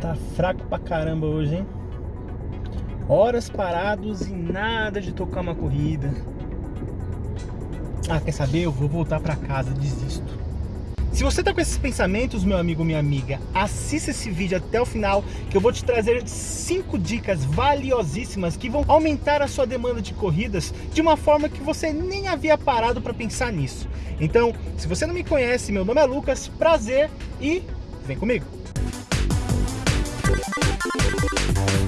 Tá fraco pra caramba hoje, hein? Horas parados e nada de tocar uma corrida. Ah, quer saber? Eu vou voltar pra casa, desisto. Se você tá com esses pensamentos, meu amigo, minha amiga, assista esse vídeo até o final, que eu vou te trazer cinco dicas valiosíssimas que vão aumentar a sua demanda de corridas de uma forma que você nem havia parado para pensar nisso. Então, se você não me conhece, meu nome é Lucas, prazer e vem comigo. フフフフ。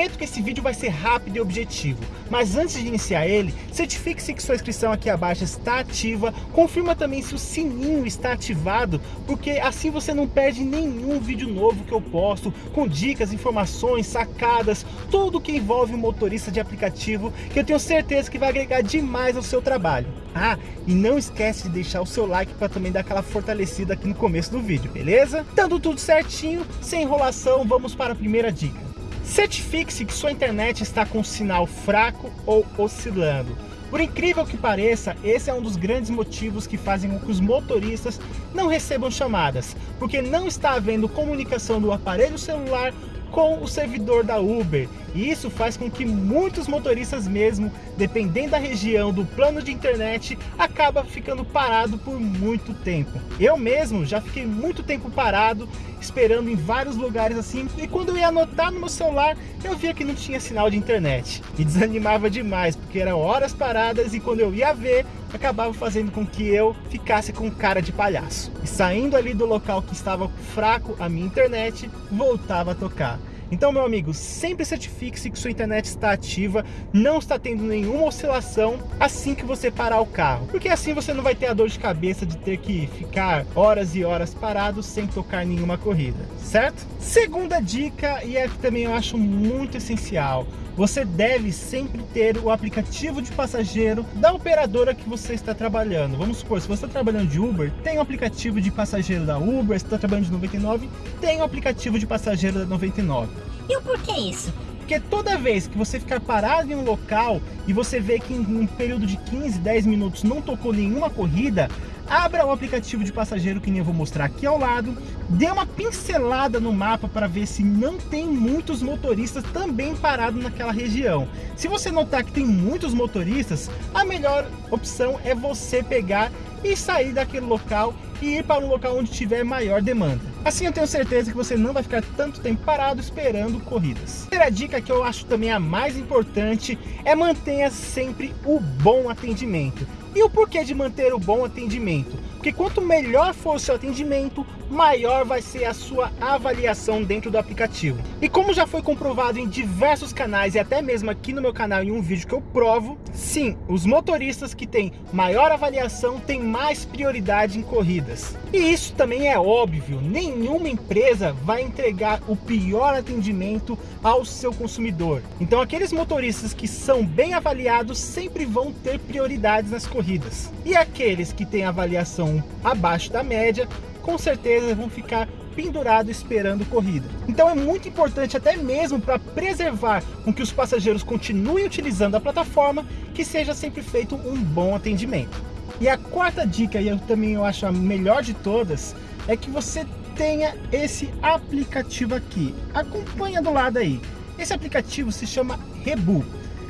Prometo que esse vídeo vai ser rápido e objetivo, mas antes de iniciar ele, certifique-se que sua inscrição aqui abaixo está ativa, confirma também se o sininho está ativado, porque assim você não perde nenhum vídeo novo que eu posto, com dicas, informações, sacadas, tudo que envolve o motorista de aplicativo, que eu tenho certeza que vai agregar demais ao seu trabalho. Ah, e não esquece de deixar o seu like para também dar aquela fortalecida aqui no começo do vídeo, beleza? Dando tudo certinho, sem enrolação, vamos para a primeira dica. Certifique-se que sua internet está com sinal fraco ou oscilando. Por incrível que pareça, esse é um dos grandes motivos que fazem com que os motoristas não recebam chamadas, porque não está havendo comunicação do aparelho celular com o servidor da Uber. E isso faz com que muitos motoristas mesmo, dependendo da região do plano de internet, acaba ficando parado por muito tempo. Eu mesmo já fiquei muito tempo parado, esperando em vários lugares assim, e quando eu ia anotar no meu celular, eu via que não tinha sinal de internet. E desanimava demais, porque eram horas paradas e quando eu ia ver, acabava fazendo com que eu ficasse com cara de palhaço. E saindo ali do local que estava fraco a minha internet, voltava a tocar. Então, meu amigo, sempre certifique-se que sua internet está ativa, não está tendo nenhuma oscilação assim que você parar o carro. Porque assim você não vai ter a dor de cabeça de ter que ficar horas e horas parado sem tocar nenhuma corrida, certo? Segunda dica, e é que também eu acho muito essencial, você deve sempre ter o aplicativo de passageiro da operadora que você está trabalhando. Vamos supor, se você está trabalhando de Uber, tem o aplicativo de passageiro da Uber, se está trabalhando de 99, tem o aplicativo de passageiro da 99. E o porquê isso? Porque toda vez que você ficar parado em um local e você vê que em um período de 15, 10 minutos não tocou nenhuma corrida, abra o aplicativo de passageiro que nem eu vou mostrar aqui ao lado, dê uma pincelada no mapa para ver se não tem muitos motoristas também parados naquela região. Se você notar que tem muitos motoristas, a melhor opção é você pegar e sair daquele local e ir para um local onde tiver maior demanda. Assim eu tenho certeza que você não vai ficar tanto tempo parado esperando corridas. Terceira dica que eu acho também a mais importante é mantenha sempre o bom atendimento. E o porquê de manter o bom atendimento? Porque quanto melhor for o seu atendimento, maior vai ser a sua avaliação dentro do aplicativo. E como já foi comprovado em diversos canais e até mesmo aqui no meu canal em um vídeo que eu provo, sim, os motoristas que têm maior avaliação têm mais prioridade em corridas. E isso também é óbvio, nenhuma empresa vai entregar o pior atendimento ao seu consumidor. Então aqueles motoristas que são bem avaliados sempre vão ter prioridades nas corridas. E aqueles que têm avaliação abaixo da média, com certeza vão ficar pendurados esperando corrida. Então é muito importante até mesmo para preservar com que os passageiros continuem utilizando a plataforma, que seja sempre feito um bom atendimento. E a quarta dica, e eu também eu acho a melhor de todas, é que você tenha esse aplicativo aqui. Acompanha do lado aí. Esse aplicativo se chama Rebu.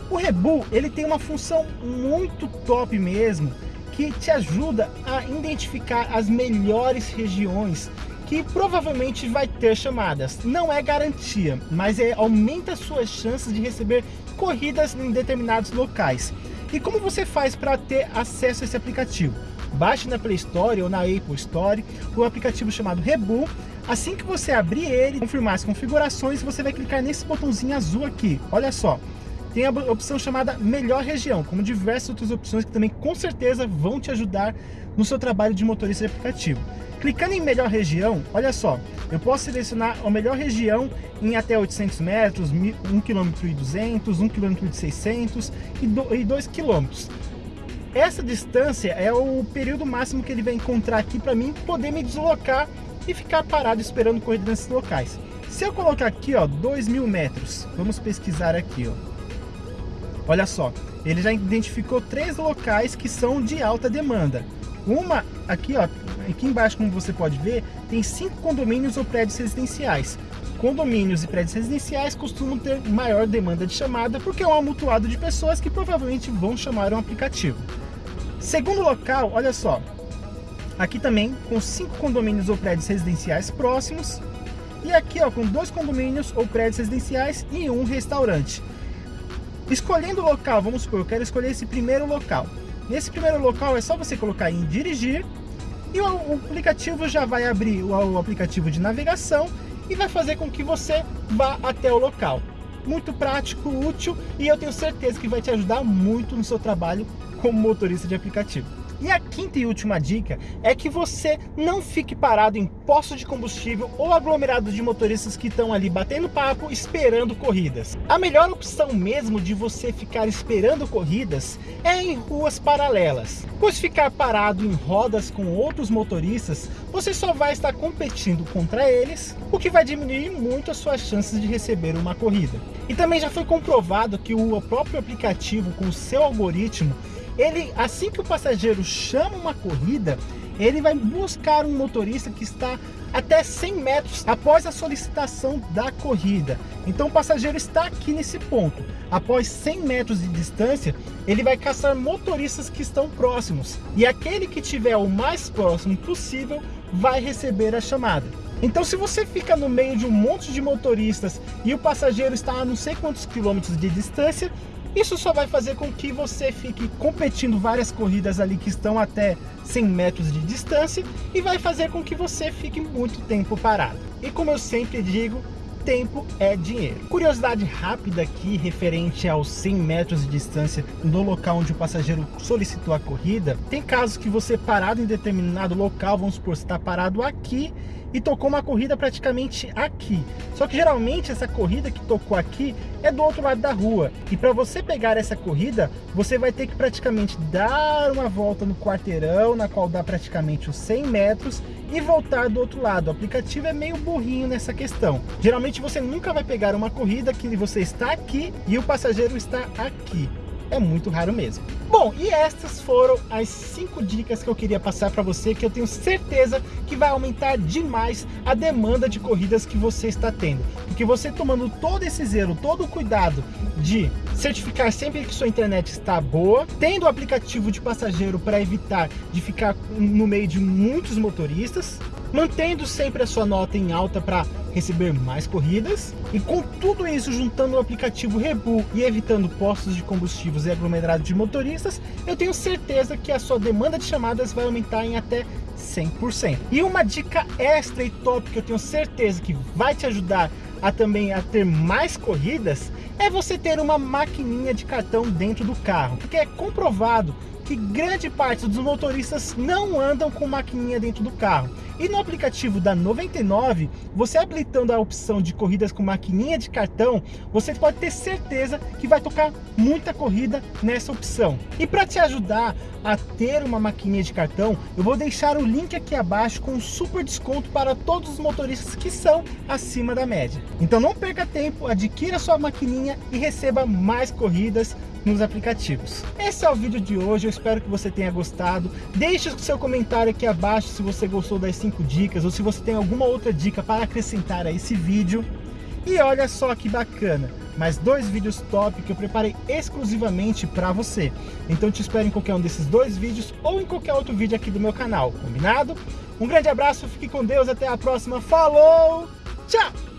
O Rebu, ele tem uma função muito top mesmo, que te ajuda a identificar as melhores regiões que provavelmente vai ter chamadas. Não é garantia, mas é, aumenta suas chances de receber corridas em determinados locais. E como você faz para ter acesso a esse aplicativo? Baixe na Play Store ou na Apple Store o aplicativo chamado Rebu. Assim que você abrir ele, confirmar as configurações, você vai clicar nesse botãozinho azul aqui. Olha só, tem a opção chamada Melhor Região, como diversas outras opções que também com certeza vão te ajudar no seu trabalho de motorista de aplicativo. Clicando em melhor região, olha só, eu posso selecionar a melhor região em até 800 metros, 1 km e 200, 1 km e 600 e 2 km. Essa distância é o período máximo que ele vai encontrar aqui para mim poder me deslocar e ficar parado esperando corrida nesses locais. Se eu colocar aqui, ó, 2 mil metros, vamos pesquisar aqui, ó. Olha só, ele já identificou três locais que são de alta demanda. Uma aqui, ó, aqui embaixo, como você pode ver, tem cinco condomínios ou prédios residenciais. Condomínios e prédios residenciais costumam ter maior demanda de chamada porque é um amontoado de pessoas que provavelmente vão chamar um aplicativo. Segundo local, olha só, aqui também com cinco condomínios ou prédios residenciais próximos e aqui ó, com dois condomínios ou prédios residenciais e um restaurante. Escolhendo o local, vamos supor, eu quero escolher esse primeiro local. Nesse primeiro local é só você colocar em dirigir e o, aplicativo já vai abrir o, aplicativo de navegação e vai fazer com que você vá até o local. Muito prático, útil e eu tenho certeza que vai te ajudar muito no seu trabalho como motorista de aplicativo. E a quinta e última dica é que você não fique parado em postos de combustível ou aglomerados de motoristas que estão ali batendo papo esperando corridas. A melhor opção mesmo de você ficar esperando corridas é em ruas paralelas, pois ficar parado em rodas com outros motoristas, você só vai estar competindo contra eles, o que vai diminuir muito as suas chances de receber uma corrida. E também já foi comprovado que o próprio aplicativo com o seu algoritmo ele, assim que o passageiro chama uma corrida, ele vai buscar um motorista que está até 100 metros após a solicitação da corrida. Então o passageiro está aqui nesse ponto. Após 100 metros de distância, ele vai caçar motoristas que estão próximos. E aquele que tiver o mais próximo possível vai receber a chamada. Então se você fica no meio de um monte de motoristas e o passageiro está a não sei quantos quilômetros de distância, isso só vai fazer com que você fique competindo várias corridas ali que estão até 100 metros de distância e vai fazer com que você fique muito tempo parado. E como eu sempre digo, tempo é dinheiro. Curiosidade rápida aqui referente aos 100 metros de distância do local onde o passageiro solicitou a corrida. Tem casos que você parado em determinado local, vamos supor, você está parado aqui e tocou uma corrida praticamente aqui. Só que geralmente essa corrida que tocou aqui é do outro lado da rua. E para você pegar essa corrida, você vai ter que praticamente dar uma volta no quarteirão, na qual dá praticamente os 100 metros e voltar do outro lado. O aplicativo é meio burrinho nessa questão. Geralmente você nunca vai pegar uma corrida que você está aqui e o passageiro está aqui é muito raro mesmo. Bom, e estas foram as cinco dicas que eu queria passar para você, que eu tenho certeza que vai aumentar demais a demanda de corridas que você está tendo. Porque você tomando todo esse zelo, todo o cuidado de certificar sempre que sua internet está boa, tendo o aplicativo de passageiro para evitar de ficar no meio de muitos motoristas, mantendo sempre a sua nota em alta para receber mais corridas e com tudo isso juntando o aplicativo Rebu e evitando postos de combustíveis e aglomerados de motoristas, eu tenho certeza que a sua demanda de chamadas vai aumentar em até 100%. E uma dica extra e top que eu tenho certeza que vai te ajudar a também a ter mais corridas é você ter uma maquininha de cartão dentro do carro, porque é comprovado que grande parte dos motoristas não andam com maquininha dentro do carro. E no aplicativo da 99, você habilitando a opção de corridas com maquininha de cartão, você pode ter certeza que vai tocar muita corrida nessa opção. E para te ajudar a ter uma maquininha de cartão, eu vou deixar o link aqui abaixo com um super desconto para todos os motoristas que são acima da média. Então não perca tempo, adquira sua maquininha e receba mais corridas nos aplicativos. Esse é o vídeo de hoje, eu espero que você tenha gostado. Deixe o seu comentário aqui abaixo se você gostou das 5 dicas ou se você tem alguma outra dica para acrescentar a esse vídeo. E olha só que bacana, mais dois vídeos top que eu preparei exclusivamente para você. Então te espero em qualquer um desses dois vídeos ou em qualquer outro vídeo aqui do meu canal, combinado? Um grande abraço, fique com Deus, até a próxima, falou, tchau!